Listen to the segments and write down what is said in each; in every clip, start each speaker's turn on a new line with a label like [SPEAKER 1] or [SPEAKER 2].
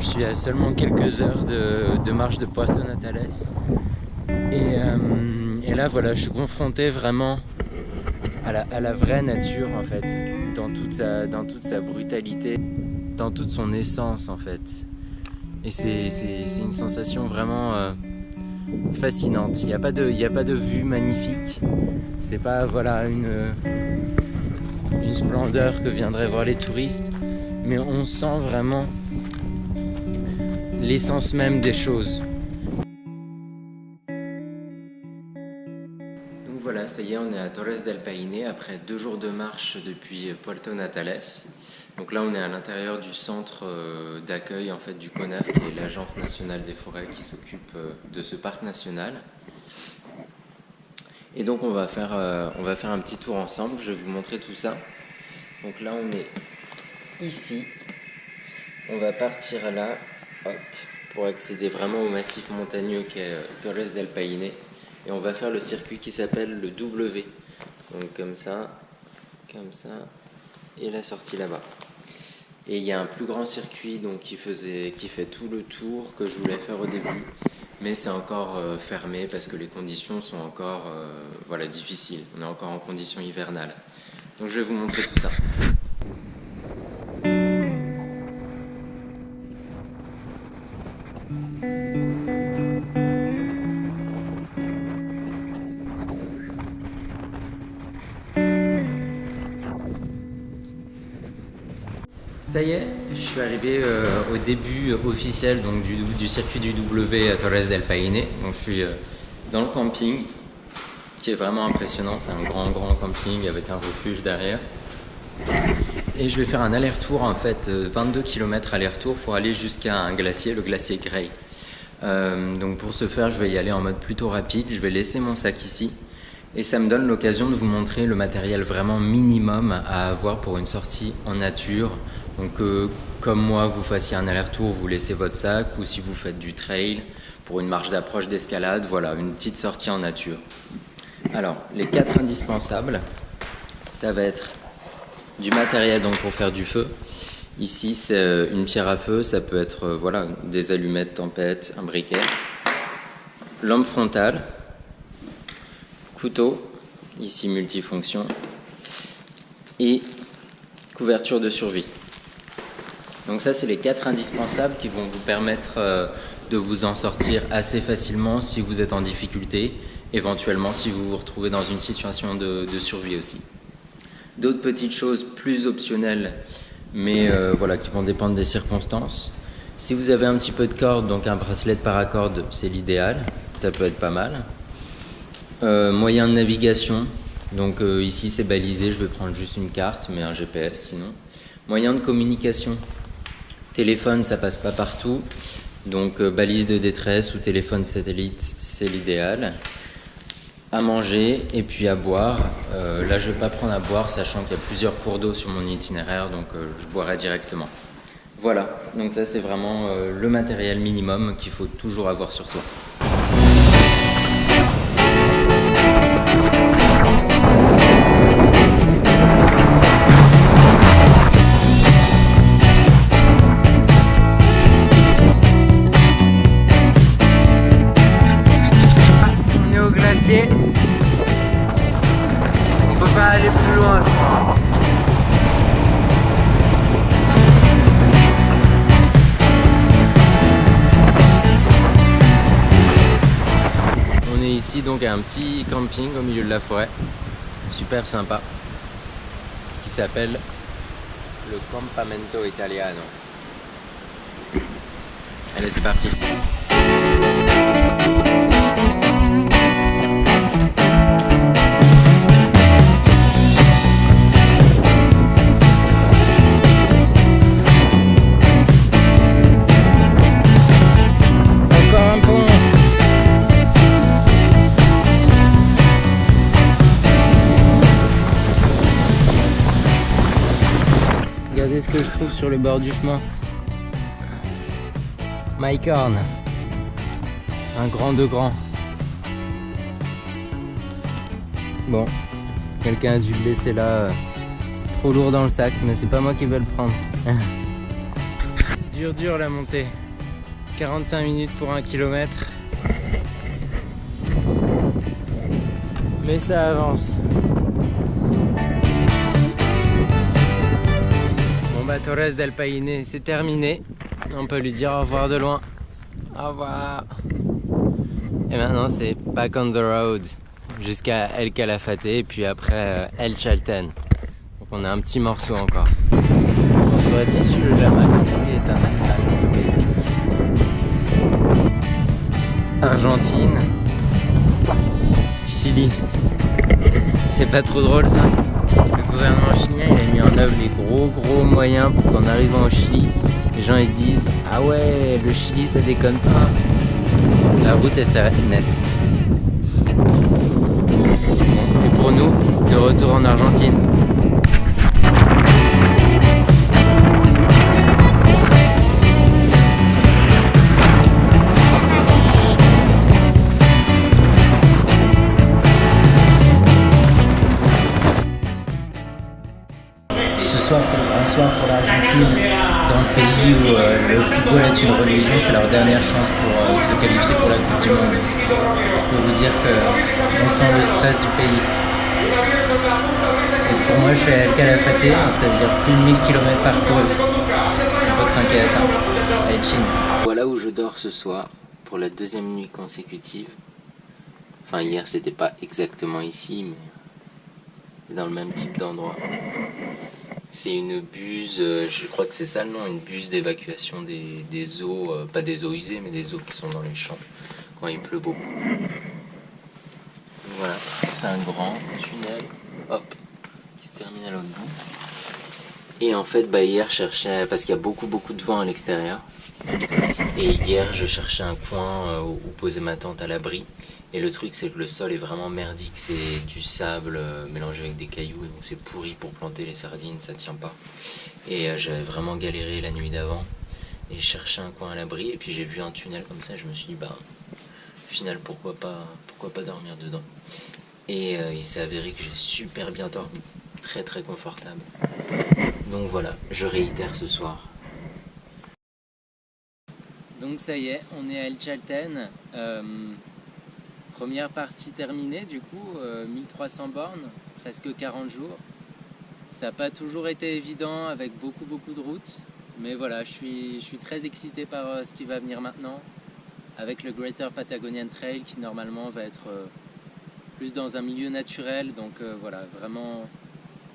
[SPEAKER 1] Je suis à seulement quelques heures de, marche de Puerto Natales. Et, euh, là, voilà, je suis confronté vraiment à la, vraie nature, en fait, dans toute, sa, brutalité, dans toute son essence, en fait. Et c'est une sensation vraiment euh, fascinante. Il n'y a, pas de, de vue magnifique. C'est pas une splendeur que viendraient voir les touristes, mais on sent vraiment l'essence même des choses. Donc voilà, ça y est, on est à Torres del Paine après deux jours de marche depuis Puerto Natales. Donc là, on est à l'intérieur du centre euh, d'accueil en fait du CONAF, qui est l'agence nationale des forêts qui s'occupe euh, de ce parc national. Et donc on va faire, euh, on va faire un petit tour ensemble. Je vais vous montrer tout ça. Donc là, on est ici. On va partir là, pour accéder vraiment au massif montagneux qu'est Torres del Paine. Et on va faire le circuit qui s'appelle le W. Donc comme ça, comme ça, et la sortie là-bas. Et il y a un plus grand circuit donc, qui, fait tout le tour que je voulais faire au début. Mais c'est encore euh, fermé parce que les conditions sont encore euh, voilà, difficiles. On est encore en conditions hivernales. Donc je vais vous montrer tout. Ça suis arrivé euh, au début officiel donc, du, circuit du W à Torres del Paine. Donc je suis euh, dans le camping, qui est vraiment impressionnant. C'est un grand grand camping avec un refuge derrière. Et je vais faire un aller-retour en fait, 22 euh, km aller-retour pour aller jusqu'à un glacier, le glacier Grey. donc pour ce faire, je vais y aller en mode plutôt rapide. Je vais laisser mon sac ici. Et ça me donne l'occasion de vous montrer le matériel vraiment minimum à avoir pour une sortie en nature, donc euh, comme moi, vous fassiez un aller-retour, vous laissez votre sac, ou si vous faites du trail pour une marche d'approche d'escalade, voilà, une petite sortie en nature. Alors, les quatre indispensables, ça va être du matériel donc pour faire du feu. Ici, c'est euh, une pierre à feu, ça peut être euh, voilà, des allumettes, tempête, un briquet. Lampe frontale, couteau, ici multifonction, et couverture de survie. Donc ça, c'est les quatre indispensables qui vont vous permettre euh, de vous en sortir assez facilement si vous êtes en difficulté, éventuellement si vous vous retrouvez dans une situation de, survie aussi. D'autres petites choses plus optionnelles, mais euh, voilà, qui vont dépendre des circonstances. Si vous avez un petit peu de corde, donc un bracelet de paracorde, c'est l'idéal, ça peut être pas mal. Euh, moyen de navigation, donc ici c'est balisé, je vais prendre juste une carte, mais un GPS sinon. Moyen de communication, Téléphone, ça passe pas partout. Donc euh, balise de détresse ou téléphone satellite, c'est l'idéal. À manger et puis à boire. Euh, là, je vais pas prendre à boire, sachant qu'il y a plusieurs cours d'eau sur mon itinéraire, donc euh, je boirai directement. Voilà, donc ça c'est vraiment le matériel minimum qu'il faut toujours avoir sur soi. Petit camping au milieu de la forêt, super sympa, qui s'appelle le Campamento Italiano. Allez, c'est parti sur le bord du chemin. Mycorn. Un grand de grand. Bon, quelqu'un a dû le laisser là, euh, trop lourd dans le sac, mais c'est pas moi qui vais le prendre. dur dur la montée. 45 minutes pour un kilomètre. Mais ça avance. Bah Torres del Paine, c'est terminé. On peut lui dire au revoir de loin. Au revoir. Et maintenant c'est back on the road jusqu'à El Calafate et puis après euh, El Chalten. Donc on a un petit morceau encore. François Tissu le Lama est un. Argentine. Chili. C'est pas trop drôle ça? Gouvernement chilien il a mis en œuvre les gros gros moyens pour qu'en arrivant au Chili, les gens ils se disent Ah ouais, le Chili ça déconne pas. La route elle s'arrête nette. Et pour nous, de retour en Argentine. Soir, c'est le grand soir pour l'Argentine. Dans le pays où euh, le football est une religion, c'est leur dernière chance pour euh, se qualifier pour la Coupe du Monde. Je peux vous dire qu'on sent le stress du pays. Et pour moi, je fais El Calafate, donc ça veut dire plus de 1000 km parcourus. On peut trinquer à ça. Chine. Voilà où je dors ce soir pour la deuxième nuit consécutive. Enfin, hier, c'était pas exactement ici, mais dans le même type d'endroit. C'est une buse, euh, je crois que c'est ça le nom, une buse d'évacuation des, des, eaux, euh, pas des eaux usées, mais des eaux qui sont dans les champs quand il pleut beaucoup. Voilà, c'est un grand tunnel, hop, qui se termine à l'autre bout. Et en fait, bah, hier, je cherchais, parce qu'il y a beaucoup, beaucoup de vent à l'extérieur. Et hier, je cherchais un coin euh, où poser ma tente à l'abri. Et le truc, c'est que le sol est vraiment merdique. C'est du sable euh, mélangé avec des cailloux. Et donc, c'est pourri pour planter les sardines, ça tient pas. Et euh, j'avais vraiment galéré la nuit d'avant. Et je cherchais un coin à l'abri. Et puis, j'ai vu un tunnel comme ça. Je me suis dit, bah, au final, pourquoi pas, pourquoi pas dormir dedans? Et il s'est avéré que j'ai super bien dormi. Très, très confortable. Donc voilà, je réitère ce soir. Donc ça y est, on est à El Chalten. Euh, première partie terminée du coup, 1300 euh, bornes, presque 40 jours. Ça n'a pas toujours été évident avec beaucoup beaucoup de routes. Mais voilà, je suis, je très excité par euh, ce qui va venir maintenant. Avec le Greater Patagonian Trail qui normalement va être plus dans un milieu naturel. Donc voilà, vraiment,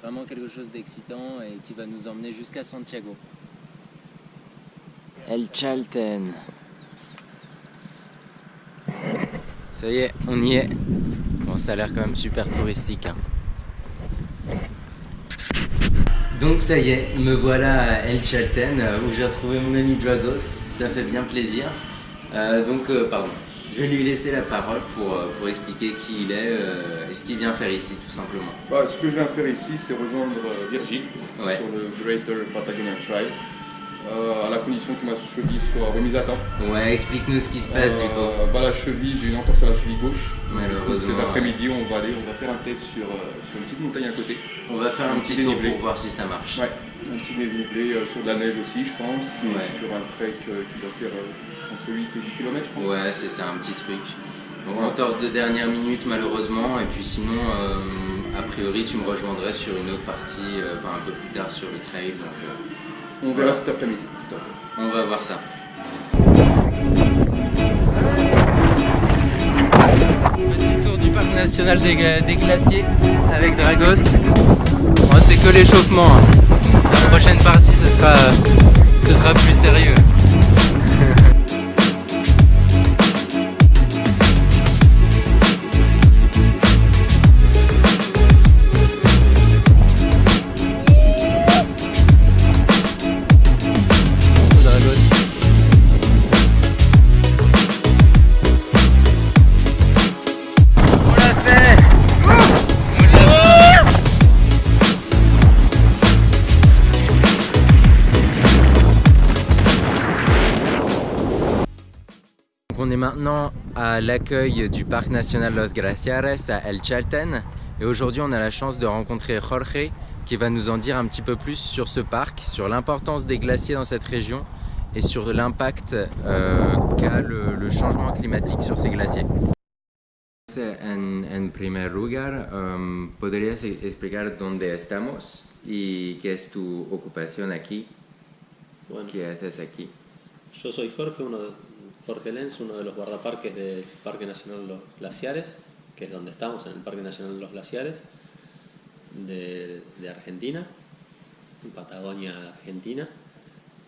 [SPEAKER 1] vraiment quelque chose d'excitant et qui va nous emmener jusqu'à Santiago. El Chalten. Ça y est, on y est. Bon, ça a l'air quand même super touristique. Hein. Donc ça y est, me voilà à El Chalten euh, où j'ai retrouvé mon ami Dragos. Ça fait bien plaisir. Euh, donc, euh, pardon, je vais lui laisser la parole pour, pour expliquer qui il est et ce qu'il vient faire ici, tout simplement.
[SPEAKER 2] Bah, ce que je viens faire ici, c'est rejoindre Virgile sur le Greater Patagonia Trail. Euh, à la condition que ma cheville soit remise à temps.
[SPEAKER 1] Ouais, explique-nous ce qui se passe du coup.
[SPEAKER 2] Euh, bah, la cheville, j'ai une entorse à la cheville gauche.
[SPEAKER 1] Malheureusement.
[SPEAKER 2] Cet après-midi, on va aller, on va faire un test sur, euh, sur une petite montagne à côté.
[SPEAKER 1] On va faire un, petit, tour pour voir si ça marche.
[SPEAKER 2] Ouais, un petit dénivelé sur de la neige aussi, je pense. Sur un trek qui doit faire entre 8 et 10 km, je pense.
[SPEAKER 1] Ouais, c'est ça, un petit truc. Donc entorse de dernière minute malheureusement, et puis sinon, a priori, tu me rejoindrais sur une autre partie, enfin un peu plus tard sur le trail. Donc,
[SPEAKER 2] on verra cet après-midi.
[SPEAKER 1] On va voir ça. Petit tour du parc national des, glaciers avec Dragos. Bon, c'est que l'échauffement. Hein. Maintenant à l'accueil du parc national Los Glaciares à El Chalten et aujourd'hui on a la chance de rencontrer Jorge qui va nous en dire un petit peu plus sur ce parc, sur l'importance des glaciers dans cette région et sur l'impact qu'a le, changement climatique sur ces glaciers. En, en primer lugar, um, ¿podrías explicar dónde estamos y qué es tu ocupación aquí? ¿Qué haces aquí?
[SPEAKER 3] Yo soy Jorge, uno de, Jorge Lenz, uno de los guardaparques del Parque Nacional Los Glaciares, que es donde estamos, en el Parque Nacional Los Glaciares de, Argentina, en Patagonia, Argentina.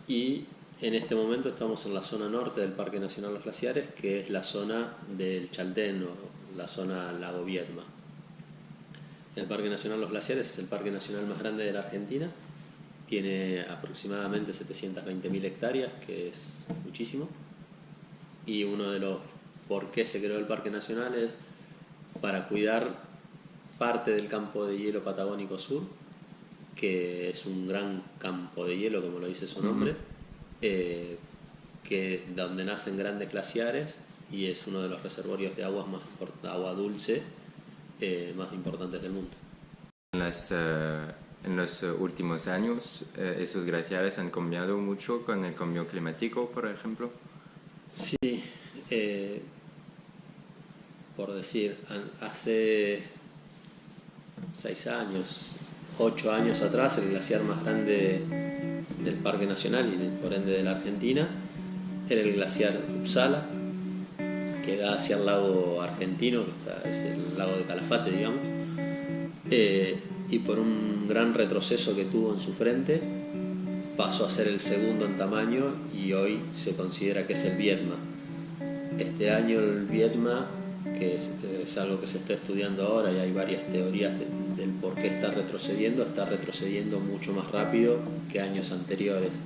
[SPEAKER 3] Y en este momento estamos en la zona norte del Parque Nacional Los Glaciares, que es la zona del Chaltén o la zona Lago Viedma. El Parque Nacional Los Glaciares es el parque nacional más grande de la Argentina, tiene aproximadamente 720.000 hectáreas, que es muchísimo y uno de los por qué se creó el Parque Nacional es para cuidar parte del campo de hielo patagónico sur, que es un gran campo de hielo, como lo dice su nombre, eh, que, donde nacen grandes glaciares y es uno de los reservorios de aguas más, agua dulce eh, más importantes del mundo.
[SPEAKER 1] En, eh, en los últimos años, esos glaciares han cambiado mucho con el cambio climático, por ejemplo.
[SPEAKER 3] Sí, eh, por decir, hace seis años, ocho años atrás, el glaciar más grande del Parque Nacional y por ende de la Argentina era el glaciar Uppsala, que da hacia el lago argentino, que es el lago de Calafate, digamos, eh, y por un gran retroceso que tuvo en su frente, pasó a ser el segundo en tamaño y hoy se considera que es el Vietma. Este año el Vietma, que es, algo que se está estudiando ahora y hay varias teorías del por qué está retrocediendo, está retrocediendo mucho más rápido que años anteriores.